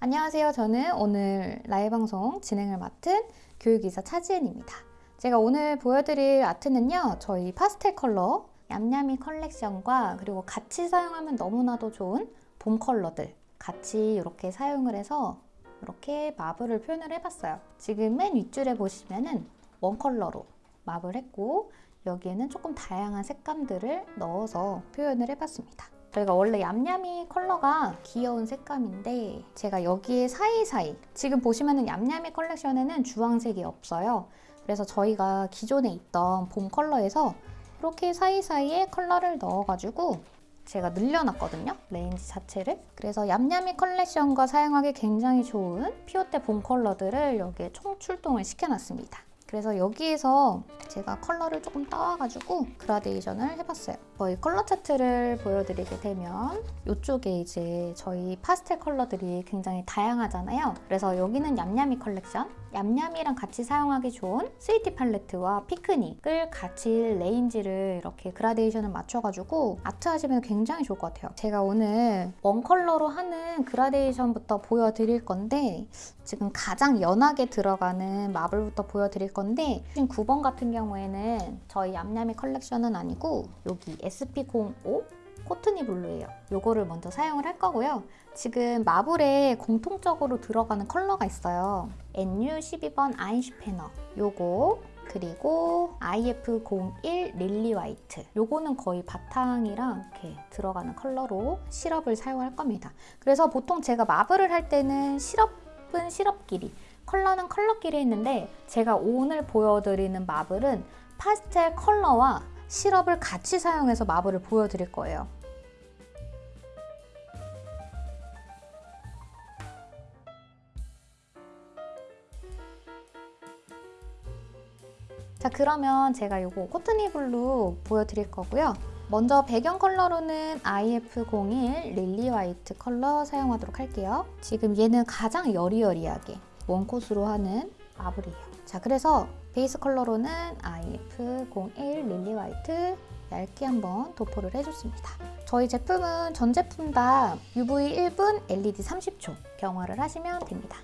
안녕하세요. 저는 오늘 라이브 방송 진행을 맡은 교육이사 차지은입니다. 제가 오늘 보여드릴 아트는요. 저희 파스텔 컬러 얌얌이 컬렉션과 그리고 같이 사용하면 너무나도 좋은 봄 컬러들 같이 이렇게 사용을 해서 이렇게 marble을 표현을 해봤어요. 지금 맨 윗줄에 보시면은 one 컬러로 marble 했고 여기에는 조금 다양한 색감들을 넣어서 표현을 해봤습니다. 저희가 원래 얌얌이 컬러가 귀여운 색감인데 제가 여기에 사이사이 지금 보시면 은 얌얌이 컬렉션에는 주황색이 없어요. 그래서 저희가 기존에 있던 봄 컬러에서 이렇게 사이사이에 컬러를 넣어가지고 제가 늘려놨거든요. range 자체를. 그래서 얌얌이 컬렉션과 사용하기 굉장히 좋은 피오테 봄 컬러들을 여기에 총 출동을 시켜놨습니다. 그래서 여기에서 제가 컬러를 조금 따와가지고 그라데이션을 해봤어요. 저희 컬러 차트를 보여드리게 되면 이쪽에 이제 저희 파스텔 컬러들이 굉장히 다양하잖아요. 그래서 여기는 얌얌이 컬렉션, 얌얌이랑 같이 사용하기 좋은 스위티 팔레트와 피크닉을 같이 레인지를 이렇게 그라데이션을 맞춰가지고 아트 하시면 굉장히 좋을 것 같아요. 제가 오늘 one color로 하는 그라데이션부터 보여드릴 건데 지금 가장 연하게 들어가는 marble부터 보여드릴 건데 지금 9번 같은 경우에는 저희 얌얌이 컬렉션은 아니고 여기 SP05 코트니 블루예요. 요거를 먼저 사용을 할 거고요. 지금 마블에 공통적으로 들어가는 컬러가 있어요. NU12번 아인슈페너 요거 그리고 IF01 릴리 화이트 요거는 거의 바탕이랑 이렇게 들어가는 컬러로 시럽을 사용할 겁니다. 그래서 보통 제가 마블을 할 때는 시럽은 시럽끼리 컬러는 컬러끼리 했는데 제가 오늘 보여드리는 마블은 파스텔 컬러와 시럽을 같이 사용해서 마블을 보여드릴 거예요. 자 그러면 제가 이거 코트니 블루 보여드릴 거고요. 먼저 배경 컬러로는 IF01 릴리 화이트 컬러 사용하도록 할게요. 지금 얘는 가장 여리여리하게 one coat으로 하는 marble이에요. 자 그래서 베이스 컬러로는 IF01 릴리 화이트 얇게 한번 도포를 해줬습니다. 저희 제품은 전 제품 다 UV 1분, LED 30초 경화를 하시면 됩니다.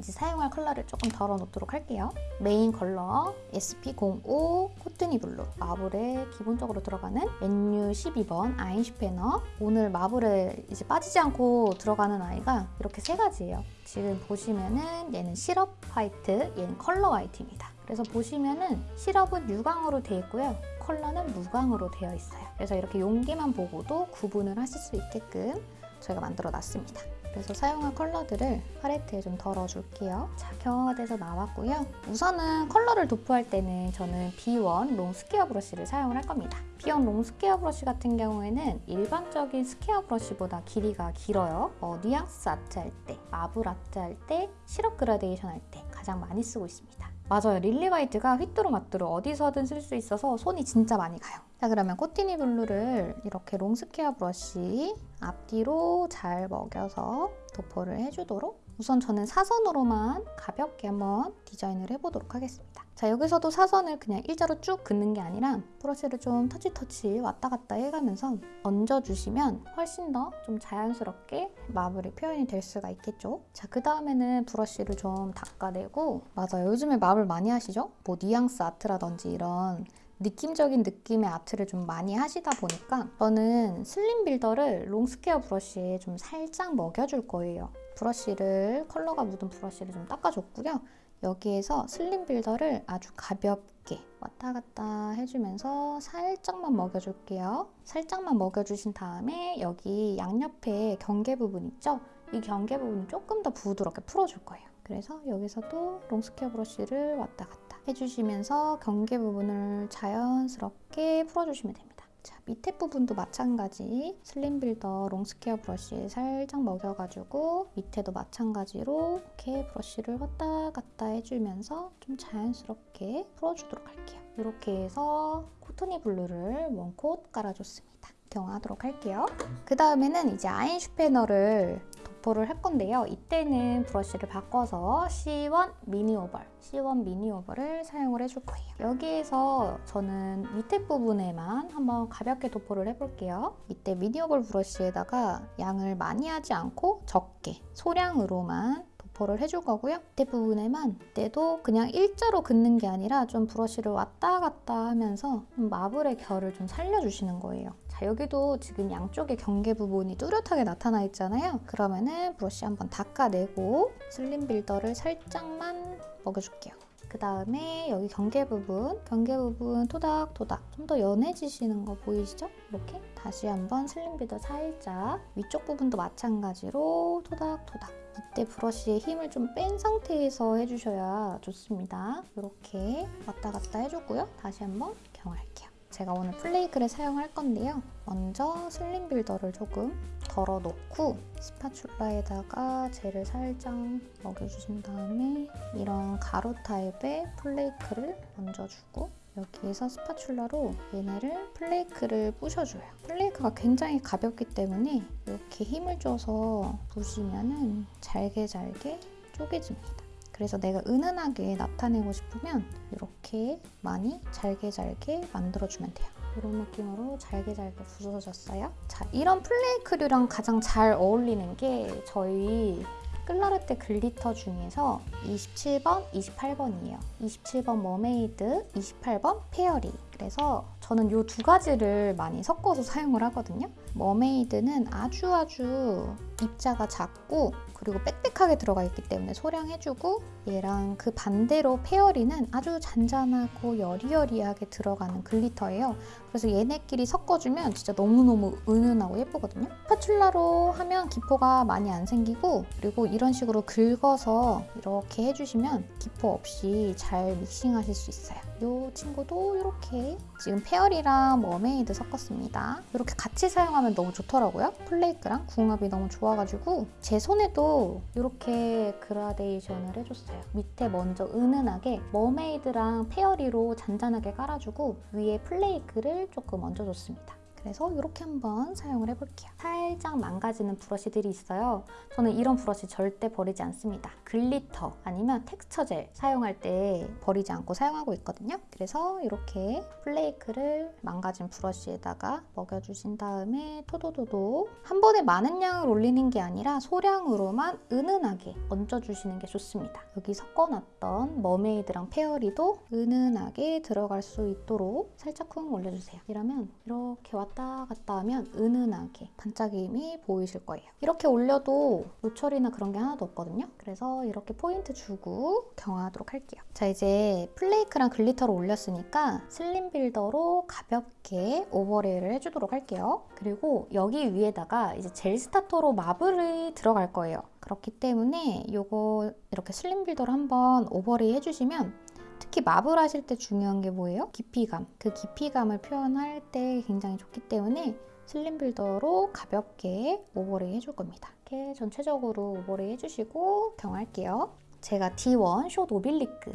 이제 사용할 컬러를 조금 덜어 놓도록 할게요. 메인 컬러 SP05 코트니 블루 marble에 기본적으로 들어가는 NU12번 아인슈페너 오늘 marble에 이제 빠지지 않고 들어가는 아이가 이렇게 세 가지예요. 지금 보시면은 얘는 시럽 화이트, 얘는 컬러 화이트입니다. 그래서 보시면은 시럽은 유광으로 되어 있고요. 컬러는 무광으로 되어 있어요. 그래서 이렇게 용기만 보고도 구분을 하실 수 있게끔 저희가 만들어 놨습니다. 그래서 사용할 컬러들을 팔레트에 좀 덜어줄게요. 자, 경화가 돼서 나왔고요. 우선은 컬러를 도포할 때는 저는 B1 롱 스퀘어 브러쉬를 사용을 할 겁니다. B1 long square brush 같은 경우에는 일반적인 square brush보다 길이가 길어요. 어, 뉘앙스 아트 할 때, marble 아트 할 때, 시럽 그라데이션 할 때 가장 많이 쓰고 있습니다. 맞아요. 릴리 화이트가 휘뚜루마뚜루 어디서든 쓸 수 있어서 손이 진짜 많이 가요. 자 그러면 코트니 블루를 이렇게 long square brush 앞뒤로 잘 먹여서 도포를 해주도록 우선 저는 사선으로만 가볍게 한번 디자인을 해보도록 하겠습니다. 자 여기서도 사선을 그냥 일자로 쭉 긋는 게 아니라 brush를 좀 터치터치 왔다 갔다 해가면서 얹어주시면 훨씬 더 좀 자연스럽게 marble이 표현이 될 수가 있겠죠. 자 그 다음에는 brush를 좀 닦아내고 맞아요. 요즘에 marble 많이 하시죠? 뭐 뉘앙스 아트라든지 이런 느낌적인 느낌의 아트를 좀 많이 하시다 보니까 저는 slim builder를 long square brush에 좀 살짝 먹여줄 거예요. brush를 컬러가 묻은 brush를 좀 닦아줬고요. 여기에서 slim builder를 아주 가볍게 왔다 갔다 해주면서 살짝만 먹여줄게요. 살짝만 먹여주신 다음에 여기 양옆에 경계 부분 있죠? 이 경계 부분 조금 더 부드럽게 풀어줄 거예요. 그래서 여기서도 long square brush를 왔다 갔다 해주시면서 경계 부분을 자연스럽게 풀어주시면 됩니다. 자, 밑에 부분도 마찬가지 slim builder long square brush에 살짝 먹여가지고 밑에도 마찬가지로 이렇게 brush를 왔다 갔다 해주면서 좀 자연스럽게 풀어주도록 할게요. 이렇게 해서 코트니 블루를 one coat 깔아줬습니다. 경화하도록 할게요. 그 다음에는 이제 아인 슈페너를 도포를 할 건데요. 이때는 브러쉬를 바꿔서 C1 미니 오벌, C1 미니 오벌을 사용을 해줄 거예요. 여기에서 저는 밑에 부분에만 한번 가볍게 도포를 해볼게요. 이때 미니 오벌 브러쉬에다가 양을 많이 하지 않고 적게 소량으로만 도포를 해줄 거고요. 밑에 부분에만 때도 그냥 일자로 긋는 게 아니라 좀 브러쉬를 왔다 갔다 하면서 좀 마블의 결을 좀 살려주시는 거예요. 자, 여기도 지금 양쪽의 경계 부분이 뚜렷하게 나타나 있잖아요. 그러면은 브러쉬 한번 닦아내고 슬림 빌더를 살짝만 먹여줄게요. 그 다음에 여기 경계 부분, 경계 부분 토닥토닥 좀 더 연해지시는 거 보이시죠? 이렇게 다시 한번 슬림 빌더 살짝 위쪽 부분도 마찬가지로 토닥토닥 이때 브러쉬에 힘을 좀 뺀 상태에서 해주셔야 좋습니다. 이렇게 왔다 갔다 해주고요. 다시 한번 경할게요. 제가 오늘 플레이크를 사용할 건데요. 먼저 슬림 빌더를 조금 덜어놓고 스파츌라에다가 젤을 살짝 먹여주신 다음에 이런 가루 타입의 플레이크를 얹어주고 여기에서 스파츌라로 얘네를 플레이크를 부셔줘요. 플레이크가 굉장히 가볍기 때문에 이렇게 힘을 줘서 부시면은 잘게 잘게 쪼개집니다. 그래서 내가 은은하게 나타내고 싶으면 이렇게 많이 잘게 잘게 만들어주면 돼요. 이런 느낌으로 잘게 잘게 부서졌어요. 자, 이런 플레이크류랑 가장 잘 어울리는 게 저희 클라르테 glitter 중에서 27번, 28번이에요. 27번 머메이드, 28번 페어리. 그래서 저는 이 두 가지를 많이 섞어서 사용을 하거든요. 머메이드는 아주 아주 입자가 작고 그리고 빽빽하게 들어가 있기 때문에 소량해주고 얘랑 그 반대로 페어리는 아주 잔잔하고 여리여리하게 들어가는 glitter예요. 그래서 얘네끼리 섞어주면 진짜 너무너무 은은하고 예쁘거든요. 스파출라로 spatula로 하면 기포가 많이 안 생기고 그리고 이런 식으로 긁어서 이렇게 해주시면 기포 없이 잘 믹싱하실 수 있어요. 이 친구도 이렇게 지금 페어리랑 머메이드 섞었습니다. 이렇게 같이 사용하면 너무 좋더라고요. flake랑 궁합이 너무 좋아가지고 제 손에도 이렇게 그라데이션을 해줬어요. 밑에 먼저 은은하게 머메이드랑 페어리로 잔잔하게 깔아주고 위에 flake를 조금 얹어줬습니다. 그래서 이렇게 한번 사용을 해볼게요. 살짝 망가지는 brush들이 있어요. 저는 이런 브러쉬 절대 버리지 않습니다. glitter 아니면 texture gel 사용할 때 버리지 않고 사용하고 있거든요. 그래서 이렇게 flake를 망가진 brush에다가 먹여주신 다음에 토도도도 한 번에 많은 양을 올리는 게 아니라 소량으로만 은은하게 얹어주시는 게 좋습니다. 여기 섞어놨던 머메이드랑 페어리도 은은하게 들어갈 수 있도록 살짝 쿵 올려주세요. 이러면 이렇게 왔다 갔다 하면 은은하게 반짝임이 보이실 거예요. 이렇게 올려도 돌출이나 그런 게 하나도 없거든요. 그래서 이렇게 포인트 주고 경화하도록 할게요. 자 이제 flake랑 glitter를 올렸으니까 slim builder로 가볍게 overlay를 해주도록 할게요. 그리고 여기 위에다가 이제 gel starter로 marble이 들어갈 거예요. 그렇기 때문에 이거 이렇게 slim builder로 한번 overlay 해주시면 특히 marble 하실 때 중요한 게 뭐예요? 깊이감. 그 깊이감을 표현할 때 굉장히 좋기 때문에 slim builder로 가볍게 overlay 해줄 겁니다. 이렇게 전체적으로 overlay 해주시고 경화할게요. 제가 D1 숏 오빌리크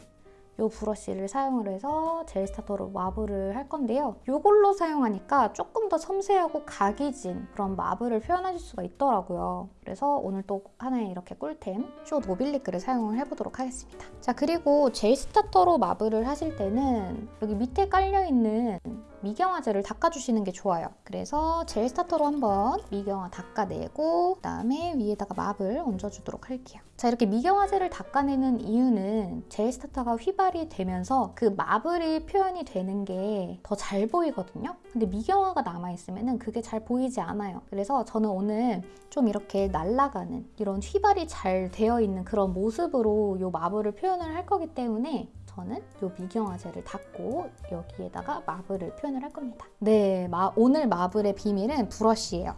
이 브러쉬를 사용을 해서 gel starter로 marble을 할 건데요. 이걸로 사용하니까 조금 더 섬세하고 각이 진 그런 marble을 표현하실 수가 있더라고요. 그래서 오늘 또 하나의 이렇게 꿀템 short oblique를 사용을 해보도록 하겠습니다. 자 그리고 gel starter로 marble을 하실 때는 여기 밑에 깔려있는 미경화제를 닦아주시는 게 좋아요. 그래서 젤 스타터로 한번 미경화 닦아내고 그다음에 위에다가 marble 얹어주도록 할게요. 자 이렇게 미경화제를 닦아내는 이유는 젤 스타터가 휘발이 되면서 그 marble이 표현이 되는 게 더 잘 보이거든요. 근데 미경화가 남아있으면 그게 잘 보이지 않아요. 그래서 저는 오늘 좀 이렇게 날아가는 이런 휘발이 잘 되어 있는 그런 모습으로 이 marble을 표현을 할 거기 때문에 저는 이 미경화제를 닦고 여기에다가 marble을 표현을 할 겁니다. 네, 마, 오늘 marble의 비밀은 브러쉬예요.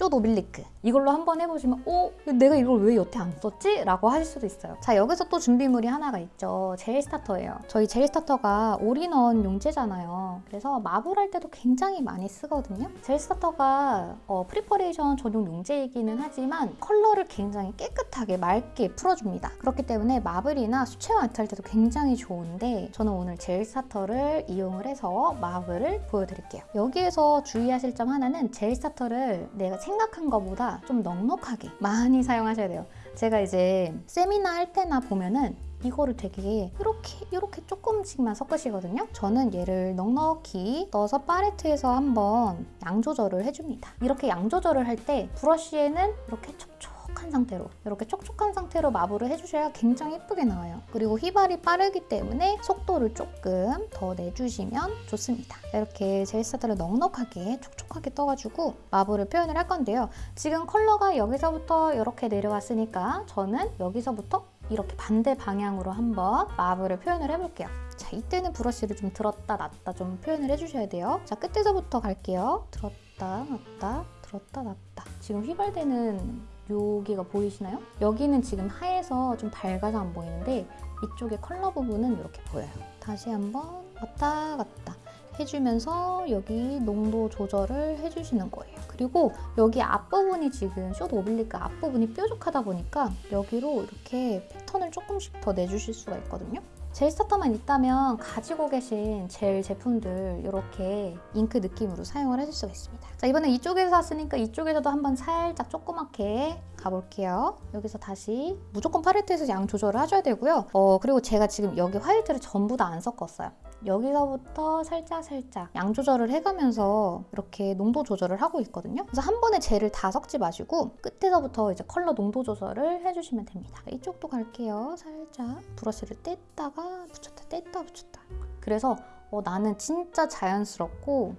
short oblique. 이걸로 한번 해보시면 어? 내가 이걸 왜 여태 안 썼지? 라고 하실 수도 있어요. 자 여기서 또 준비물이 하나가 있죠. 젤 스타터예요. 저희 젤 스타터가 올인원 용제잖아요. 그래서 marble할 때도 굉장히 많이 쓰거든요. 젤 스타터가 어, preparation 전용 용제이기는 하지만 컬러를 굉장히 깨끗하게 맑게 풀어줍니다. 그렇기 때문에 marble이나 수채화 아트 할 때도 굉장히 좋은데 저는 오늘 젤 스타터를 이용을 해서 marble을 보여드릴게요. 여기에서 주의하실 점 하나는 젤 스타터를 내가 생각한 것보다 좀 넉넉하게 많이 사용하셔야 돼요. 제가 이제 세미나 할 때나 보면은 이거를 되게 이렇게 이렇게 조금씩만 섞으시거든요. 저는 얘를 넉넉히 넣어서 팔레트에서 한번 양 조절을 해줍니다. 이렇게 양 조절을 할 때 브러쉬에는 이렇게 촉촉 한 상태로 이렇게 촉촉한 상태로 마블을 해주셔야 굉장히 예쁘게 나와요. 그리고 휘발이 빠르기 때문에 속도를 조금 더 내주시면 좋습니다. 이렇게 젤스타들을 넉넉하게 촉촉하게 떠가지고 마블을 표현을 할 건데요. 지금 컬러가 여기서부터 이렇게 내려왔으니까 저는 여기서부터 이렇게 반대 방향으로 한번 마블을 표현을 해볼게요. 자, 이때는 브러쉬를 좀 들었다 놨다 좀 표현을 해주셔야 돼요. 자, 끝에서부터 갈게요. 들었다 놨다 들었다 놨다. 지금 휘발되는 여기가 보이시나요? 여기는 지금 하얘서 좀 밝아서 안 보이는데 이쪽에 컬러 부분은 이렇게 보여요. 다시 한번 왔다 갔다 해주면서 여기 농도 조절을 해주시는 거예요. 그리고 여기 앞부분이 지금 숏 오빌리크 앞부분이 뾰족하다 보니까 여기로 이렇게 패턴을 조금씩 더 내주실 수가 있거든요. 젤 스타터만 있다면 가지고 계신 젤 제품들 이렇게 잉크 느낌으로 사용을 해줄 수가 있습니다. 자 이번엔 이쪽에서 샀으니까 이쪽에서도 한번 살짝 조그맣게 가볼게요. 여기서 다시 무조건 팔레트에서 양 조절을 하셔야 되고요. 어 그리고 제가 지금 여기 화이트를 전부 다 안 섞었어요. 여기서부터 살짝 살짝 양 조절을 해가면서 이렇게 농도 조절을 하고 있거든요. 그래서 한 번에 젤을 다 섞지 마시고 끝에서부터 이제 컬러 농도 조절을 해주시면 됩니다. 이쪽도 갈게요. 살짝 브러쉬를 뗐다가 붙였다 뗐다 붙였다. 그래서 어, 나는 진짜 자연스럽고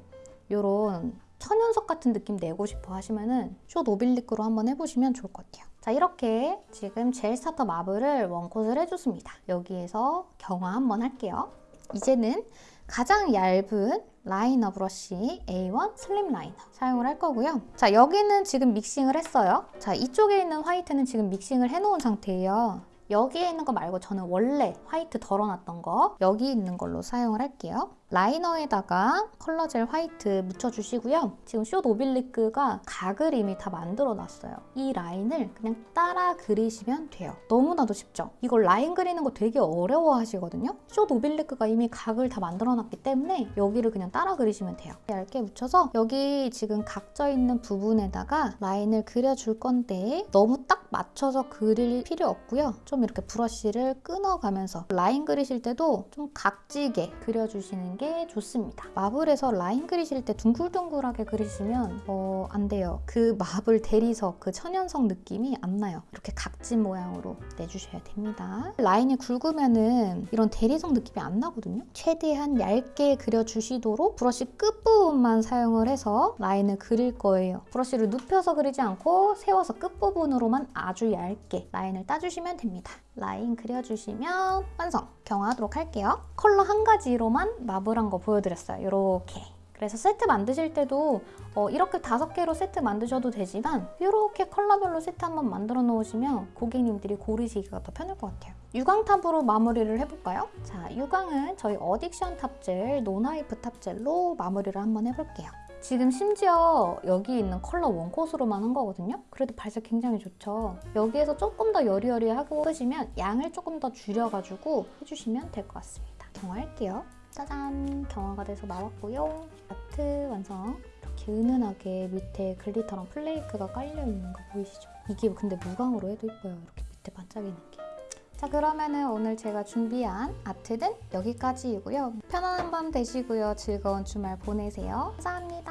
이런 천연석 같은 느낌 내고 싶어 하시면은 short oblique로 한번 해보시면 좋을 것 같아요. 자 이렇게 지금 젤 스타터 marble을 one coat을 해줬습니다. 여기에서 경화 한번 할게요. 이제는 가장 얇은 liner 브러쉬 A1 slim liner 사용을 할 거고요. 자 여기는 지금 믹싱을 했어요. 자 이쪽에 있는 화이트는 지금 믹싱을 해놓은 상태예요. 여기에 있는 거 말고 저는 원래 화이트 덜어놨던 거 여기 있는 걸로 사용을 할게요. liner에다가 컬러 젤 화이트 묻혀주시고요. 지금 short oblique가 각을 이미 다 만들어놨어요. 이 라인을 그냥 따라 그리시면 돼요. 너무나도 쉽죠? 이걸 라인 그리는 거 되게 어려워 하시거든요. short oblique가 이미 각을 다 만들어놨기 때문에 여기를 그냥 따라 그리시면 돼요. 얇게 묻혀서 여기 지금 각져 있는 부분에다가 라인을 그려줄 건데 너무 딱 맞춰서 그릴 필요 없고요. 좀 이렇게 브러쉬를 끊어가면서 라인 그리실 때도 좀 각지게 그려주시는 게 좋습니다. marble에서 라인 그리실 때 둥글둥글하게 그리시면 어, 안 돼요. 그 marble 대리석, 그 천연석 느낌이 안 나요. 이렇게 각진 모양으로 내주셔야 됩니다. 라인이 굵으면은 이런 대리석 느낌이 안 나거든요. 최대한 얇게 그려주시도록 브러쉬 끝부분만 사용을 해서 라인을 그릴 거예요. 브러쉬를 눕혀서 그리지 않고 세워서 끝부분으로만 아주 얇게 라인을 따주시면 됩니다. 라인 그려주시면 완성! 경화하도록 할게요. 컬러 한 가지로만 marble한 거 보여드렸어요. 이렇게. 그래서 세트 만드실 때도 어, 이렇게 다섯 개로 세트 만드셔도 되지만 이렇게 컬러별로 세트 한번 만들어 놓으시면 고객님들이 고르시기가 더 편할 것 같아요. 유광 top으로 마무리를 해볼까요? 자, 유광은 저희 어딕션 top젤, non-wipe top젤로 마무리를 한번 해볼게요. 지금 심지어 여기 있는 컬러 one coat으로만 한 거거든요? 그래도 발색 굉장히 좋죠? 여기에서 조금 더 여리여리하고 싶으시면 양을 조금 더 줄여가지고 해주시면 될 것 같습니다. 경화할게요. 짜잔! 경화가 돼서 나왔고요. 아트 완성! 이렇게 은은하게 밑에 글리터랑 플레이크가 깔려있는 거 보이시죠? 이게 근데 무광으로 해도 이뻐요. 이렇게 밑에 반짝이는 게. 자 그러면은 오늘 제가 준비한 아트는 여기까지이고요. 편안한 밤 되시고요. 즐거운 주말 보내세요. 감사합니다.